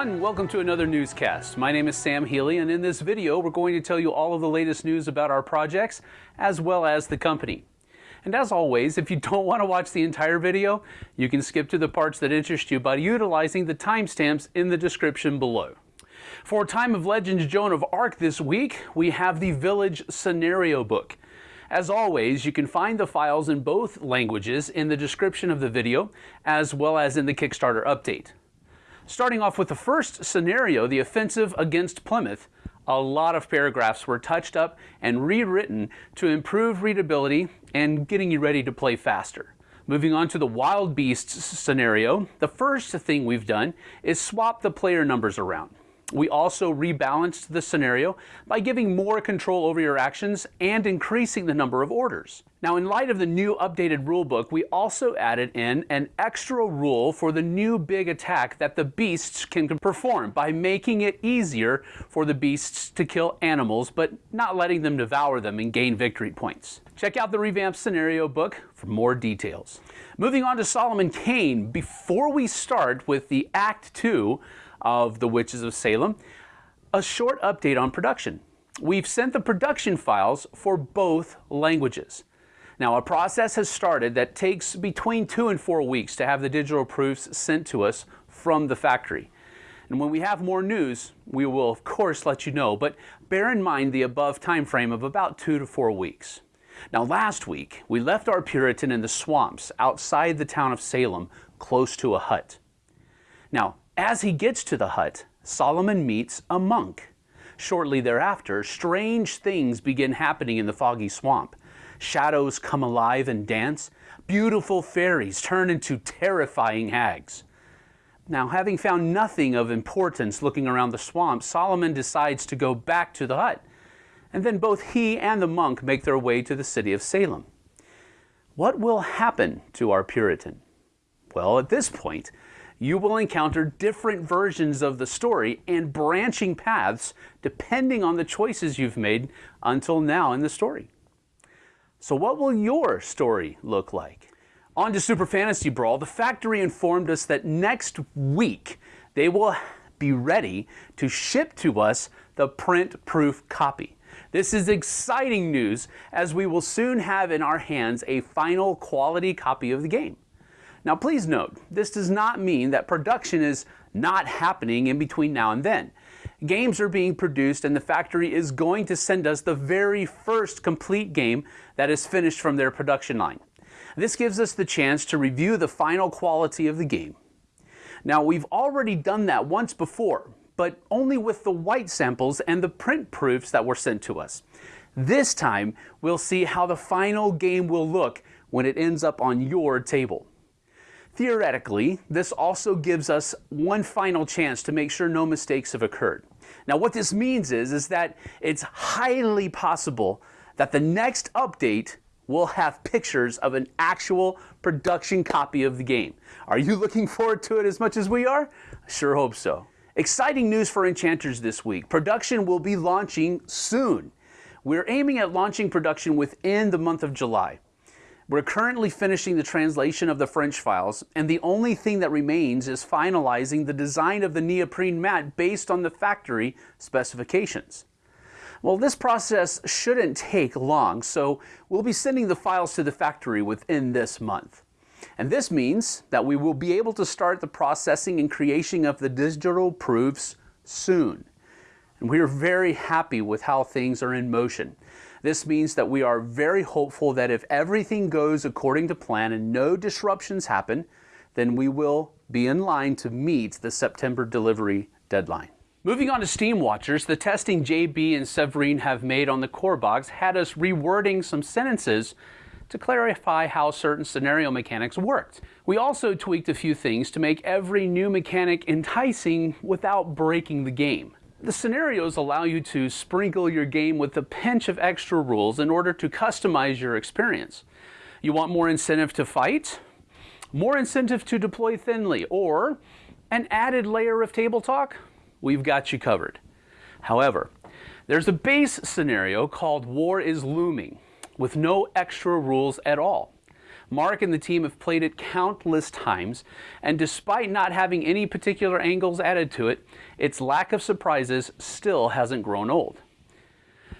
everyone, welcome to another newscast. My name is Sam Healy, and in this video, we're going to tell you all of the latest news about our projects, as well as the company. And as always, if you don't want to watch the entire video, you can skip to the parts that interest you by utilizing the timestamps in the description below. For Time of Legends Joan of Arc this week, we have the Village Scenario Book. As always, you can find the files in both languages in the description of the video, as well as in the Kickstarter update. Starting off with the first scenario, the offensive against Plymouth, a lot of paragraphs were touched up and rewritten to improve readability and getting you ready to play faster. Moving on to the Wild Beasts scenario, the first thing we've done is swap the player numbers around. We also rebalanced the scenario by giving more control over your actions and increasing the number of orders. Now in light of the new updated rulebook, we also added in an extra rule for the new big attack that the beasts can perform by making it easier for the beasts to kill animals but not letting them devour them and gain victory points. Check out the revamped scenario book for more details. Moving on to Solomon Kane, before we start with the Act 2, of The Witches of Salem, a short update on production. We've sent the production files for both languages. Now, a process has started that takes between two and four weeks to have the digital proofs sent to us from the factory. And when we have more news, we will of course let you know, but bear in mind the above time frame of about two to four weeks. Now last week, we left our Puritan in the swamps outside the town of Salem, close to a hut. Now, as he gets to the hut, Solomon meets a monk. Shortly thereafter, strange things begin happening in the foggy swamp. Shadows come alive and dance. Beautiful fairies turn into terrifying hags. Now, having found nothing of importance looking around the swamp, Solomon decides to go back to the hut. And then both he and the monk make their way to the city of Salem. What will happen to our Puritan? Well, at this point, you will encounter different versions of the story and branching paths depending on the choices you've made until now in the story. So what will your story look like? On to Super Fantasy Brawl, the factory informed us that next week they will be ready to ship to us the print-proof copy. This is exciting news as we will soon have in our hands a final quality copy of the game. Now please note, this does not mean that production is not happening in between now and then. Games are being produced and the factory is going to send us the very first complete game that is finished from their production line. This gives us the chance to review the final quality of the game. Now we've already done that once before, but only with the white samples and the print proofs that were sent to us. This time, we'll see how the final game will look when it ends up on your table. Theoretically, this also gives us one final chance to make sure no mistakes have occurred. Now what this means is, is that it's highly possible that the next update will have pictures of an actual production copy of the game. Are you looking forward to it as much as we are? I sure hope so. Exciting news for Enchanters this week. Production will be launching soon. We're aiming at launching production within the month of July. We're currently finishing the translation of the French files, and the only thing that remains is finalizing the design of the neoprene mat based on the factory specifications. Well, this process shouldn't take long, so we'll be sending the files to the factory within this month. And this means that we will be able to start the processing and creation of the digital proofs soon. And we are very happy with how things are in motion. This means that we are very hopeful that if everything goes according to plan and no disruptions happen, then we will be in line to meet the September delivery deadline. Moving on to Steam Watchers, the testing JB and Severine have made on the core box had us rewording some sentences to clarify how certain scenario mechanics worked. We also tweaked a few things to make every new mechanic enticing without breaking the game. The scenarios allow you to sprinkle your game with a pinch of extra rules in order to customize your experience. You want more incentive to fight? More incentive to deploy thinly? Or an added layer of table talk? We've got you covered. However, there's a base scenario called War is Looming with no extra rules at all. Mark and the team have played it countless times, and despite not having any particular angles added to it, its lack of surprises still hasn't grown old.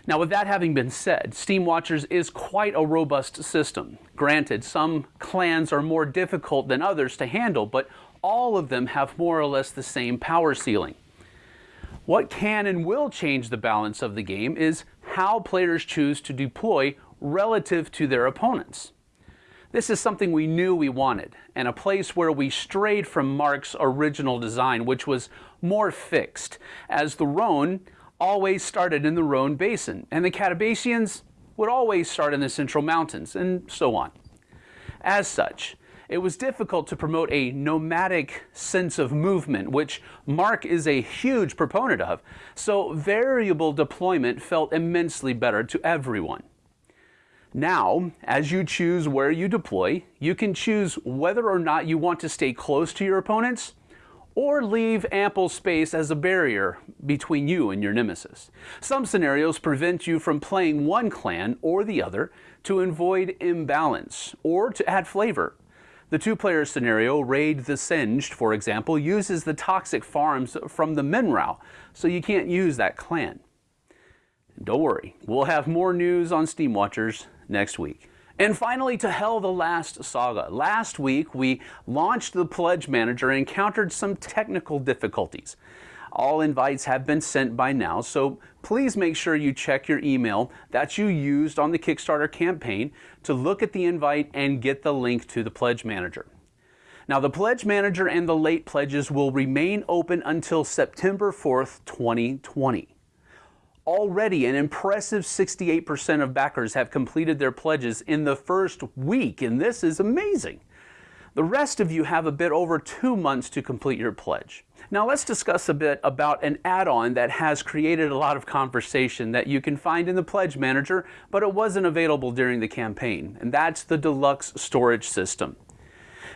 Now, with that having been said, Steam Watchers is quite a robust system. Granted, some clans are more difficult than others to handle, but all of them have more or less the same power ceiling. What can and will change the balance of the game is how players choose to deploy relative to their opponents. This is something we knew we wanted, and a place where we strayed from Mark's original design, which was more fixed, as the Rhone always started in the Rhone Basin, and the Catabacians would always start in the Central Mountains, and so on. As such, it was difficult to promote a nomadic sense of movement, which Mark is a huge proponent of, so variable deployment felt immensely better to everyone. Now, as you choose where you deploy, you can choose whether or not you want to stay close to your opponents or leave ample space as a barrier between you and your nemesis. Some scenarios prevent you from playing one clan or the other to avoid imbalance or to add flavor. The two-player scenario, Raid the Singed, for example, uses the toxic farms from the Menrau, so you can't use that clan. Don't worry, we'll have more news on Steam Watchers next week. And finally, to Hel the Last Saga. Last week, we launched the Pledge Manager and encountered some technical difficulties. All invites have been sent by now, so please make sure you check your email that you used on the Kickstarter campaign to look at the invite and get the link to the Pledge Manager. Now, the Pledge Manager and the late pledges will remain open until September 4th, 2020. Already, an impressive 68% of backers have completed their pledges in the first week, and this is amazing. The rest of you have a bit over two months to complete your pledge. Now let's discuss a bit about an add-on that has created a lot of conversation that you can find in the Pledge Manager, but it wasn't available during the campaign, and that's the Deluxe Storage System.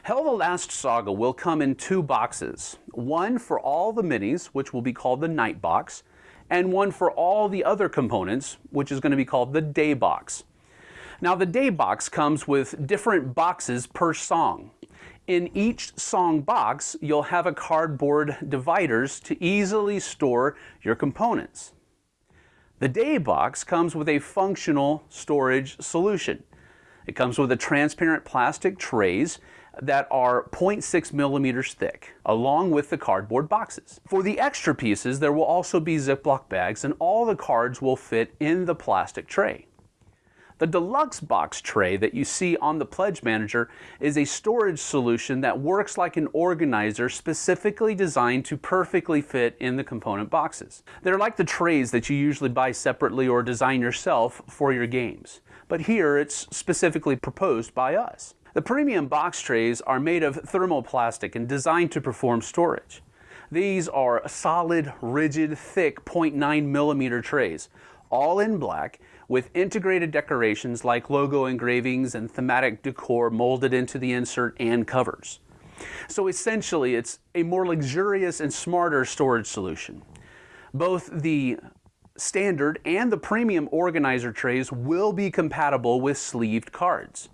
Hel the Last Saga will come in two boxes, one for all the minis, which will be called the Night Box, and one for all the other components, which is going to be called the day box. Now the day box comes with different boxes per song. In each song box, you'll have a cardboard dividers to easily store your components. The day box comes with a functional storage solution. It comes with a transparent plastic trays that are 0.6 millimeters thick, along with the cardboard boxes. For the extra pieces, there will also be Ziploc bags and all the cards will fit in the plastic tray. The deluxe box tray that you see on the Pledge Manager is a storage solution that works like an organizer specifically designed to perfectly fit in the component boxes. They're like the trays that you usually buy separately or design yourself for your games. But here it's specifically proposed by us. The premium box trays are made of thermoplastic and designed to perform storage. These are solid, rigid, thick 0.9 millimeter trays, all in black, with integrated decorations like logo engravings and thematic decor molded into the insert and covers. So essentially, it's a more luxurious and smarter storage solution. Both the standard and the premium organizer trays will be compatible with sleeved cards.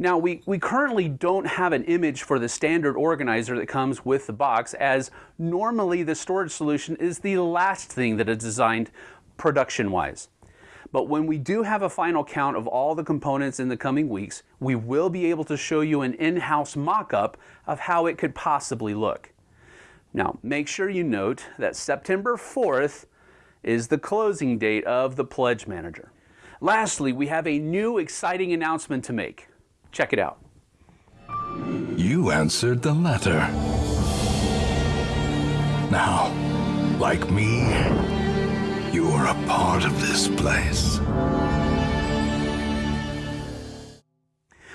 Now, we, we currently don't have an image for the standard organizer that comes with the box, as normally the storage solution is the last thing that is designed production-wise. But when we do have a final count of all the components in the coming weeks, we will be able to show you an in-house mock-up of how it could possibly look. Now, make sure you note that September 4th is the closing date of the Pledge Manager. Lastly, we have a new exciting announcement to make. Check it out. You answered the letter. Now, like me, you are a part of this place.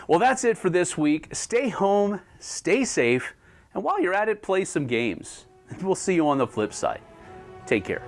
Well, that's it for this week. Stay home, stay safe, and while you're at it, play some games. We'll see you on the flip side. Take care.